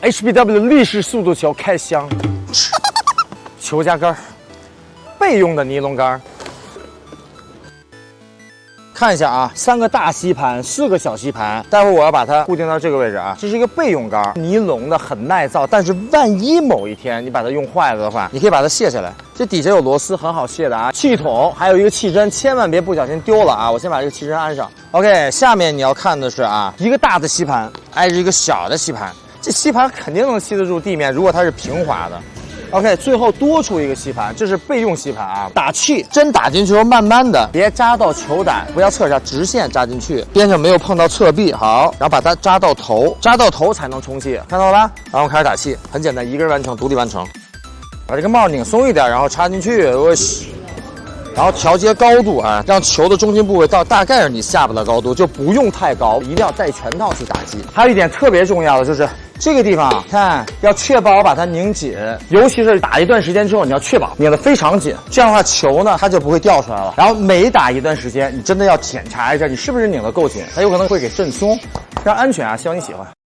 HBW 的立式速度球开箱，球夹杆儿，备用的尼龙杆儿。看一下啊，三个大吸盘，四个小吸盘。待会儿我要把它固定到这个位置啊。这是一个备用杆，尼龙的很耐造，但是万一某一天你把它用坏了的话，你可以把它卸下来。这底下有螺丝，很好卸的啊。气筒还有一个气针，千万别不小心丢了啊！我先把这个气针安上。OK，下面你要看的是啊，一个大的吸盘挨着一个小的吸盘，这吸盘肯定能吸得住地面，如果它是平滑的。OK，最后多出一个吸盘，这是备用吸盘啊。打气，针打进去后慢慢的，别扎到球胆，不要侧扎，直线扎进去，边上没有碰到侧壁，好，然后把它扎到头，扎到头才能充气，看到了吧？然后开始打气，很简单，一个人完成，独立完成。把这个帽拧松一点，然后插进去，我洗。然后调节高度啊，让球的中心部位到大概是你下巴的高度，就不用太高，一定要带全套去打击。还有一点特别重要的就是。这个地方看，要确保把它拧紧，尤其是打一段时间之后，你要确保拧得非常紧，这样的话球呢它就不会掉出来了。然后每打一段时间，你真的要检查一下你是不是拧得够紧，它有可能会给震松，非常安全啊，希望你喜欢。